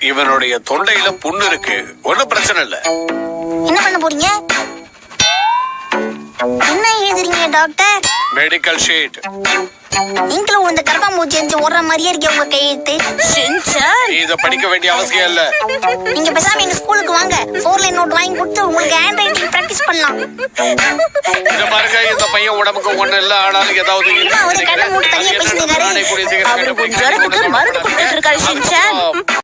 இவனுடைய தொண்டையில புண்ணு இருக்கு. ஒண்ணும் பிரச்சனை இல்ல. என்ன பண்ண போறீங்க? என்ன எழுதுறீங்க டாக்டர் மெடிக்கல் ஷீட் நீங்களும் இந்த கரப்பா மூச்சு எரிஞ்சு ஓடுற மாதிரியே இருக்கே உங்க கையெழுத்து ஷின்சான் இத படிக்க வேண்டிய அவசியம் இல்ல. நீங்க பேசாம எங்க ஸ்கூலுக்கு வாங்க. ஃபோர் லைன் நோட் வாங்கி கொடுத்து உங்களுக்கு ஹேண்ட் ரைட்டிங் பிராக்டிஸ் பண்ணலாம். இந்த பாருங்க இந்த பையன் உடம்புக்கு ஒண்ணு இல்ல ஆனாலும் ஏதாவது என்ன அவரு கண்ணை மூடி தனியா பேசிட்டு இருக்காரு? அவரு மருந்து கொடுத்து